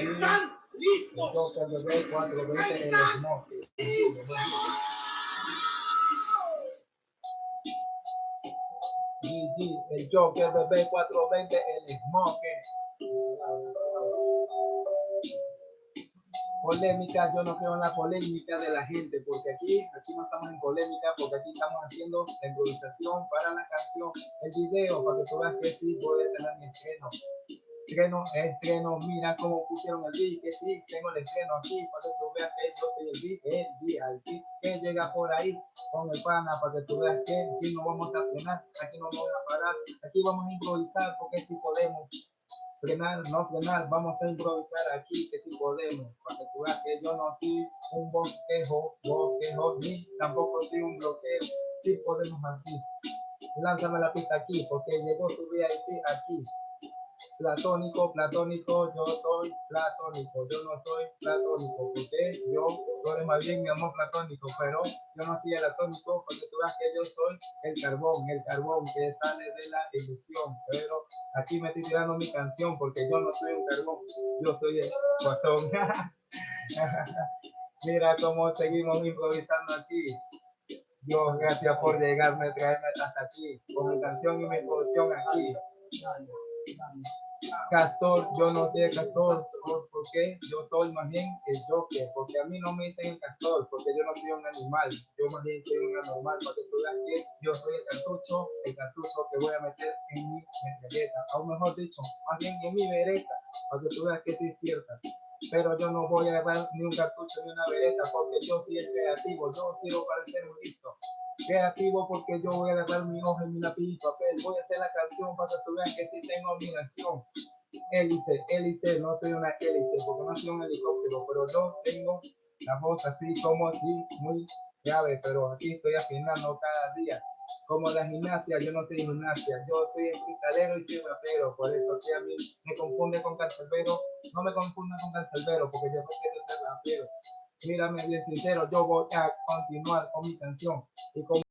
¿Están listos? 420 el smoke. GG, el Joker bebé 420 el smoke. Polémica, yo no creo en la polémica de la gente, porque aquí, aquí no estamos en polémica, porque aquí estamos haciendo la improvisación para la canción, el video, para que tú veas que sí voy a tener mi estreno estreno, estreno, mira cómo pusieron el beat, que sí, tengo el estreno aquí, para que tú veas que yo soy el beat, el VIP, que llega por ahí con el pana, para que tú veas que aquí no vamos a frenar, aquí no vamos a parar, aquí vamos a improvisar, porque si podemos frenar, no frenar, vamos a improvisar aquí, que si podemos, para que tú veas que yo no soy un bosquejo, bosquejo, ni tampoco soy un bloqueo, si podemos aquí. Lánzame la pista aquí, porque llegó tu VIP aquí platónico, platónico, yo soy platónico, yo no soy platónico, porque yo, tú eres más bien mi amor platónico, pero yo no soy el atónico, porque tú ves que yo soy el carbón, el carbón que sale de la ilusión, pero aquí me estoy tirando mi canción, porque yo no soy un carbón, yo soy el guasón. Mira cómo seguimos improvisando aquí. Dios, gracias por llegarme, traerme hasta aquí, con mi canción y mi producción aquí. Castor, yo no soy el castor, porque yo soy más bien el Joker, porque a mí no me dicen el castor, porque yo no soy un animal, yo más bien soy un anormal, para que tú veas que yo soy el cartucho, el cartucho que voy a meter en mi metralleta, o mejor dicho, más bien en mi vereta, para que tú veas que sí es cierta. Pero yo no voy a llevar ni un cartucho ni una vereta, porque yo soy el creativo, yo sirvo para ser un listo creativo porque yo voy a agarrar mi hoja y mi lápiz y papel. Voy a hacer la canción para que tú veas que sí tengo nación. Hélice, hélice, no soy una hélice porque no soy un helicóptero, pero yo tengo la voz así como así, muy grave, pero aquí estoy afinando cada día. Como la gimnasia, yo no soy gimnasia, yo soy cristalero y soy rapero, por eso que a mí me confunde con cancerbero, no me confunda con cancerbero, porque yo no quiero ser rapero mírame bien sincero, yo voy a continuar con mi canción. Y con